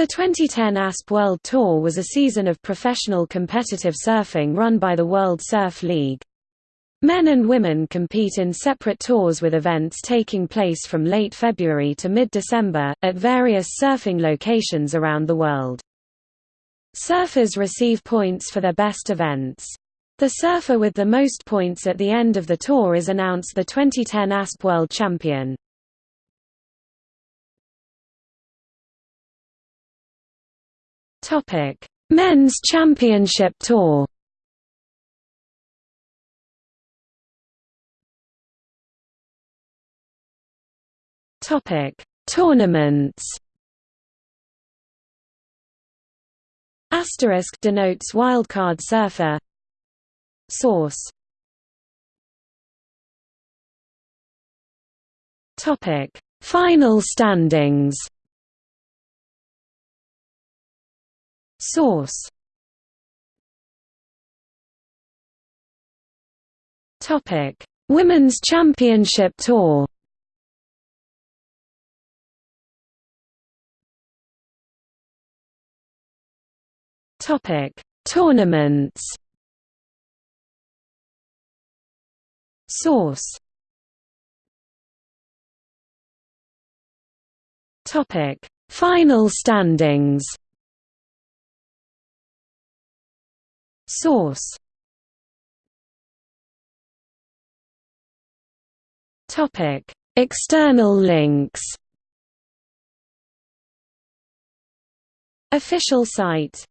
The 2010 ASP World Tour was a season of professional competitive surfing run by the World Surf League. Men and women compete in separate tours with events taking place from late February to mid-December, at various surfing locations around the world. Surfers receive points for their best events. The surfer with the most points at the end of the tour is announced the 2010 ASP World Champion. Men's Championship Tour Topic: Tournaments. Asterisk denotes wildcard surfer. Source. Topic: Final standings. Source. Topic: Women's Championship Tour. Topic: Tournaments. Source. Topic: Final standings. Source. Topic: External links. Official site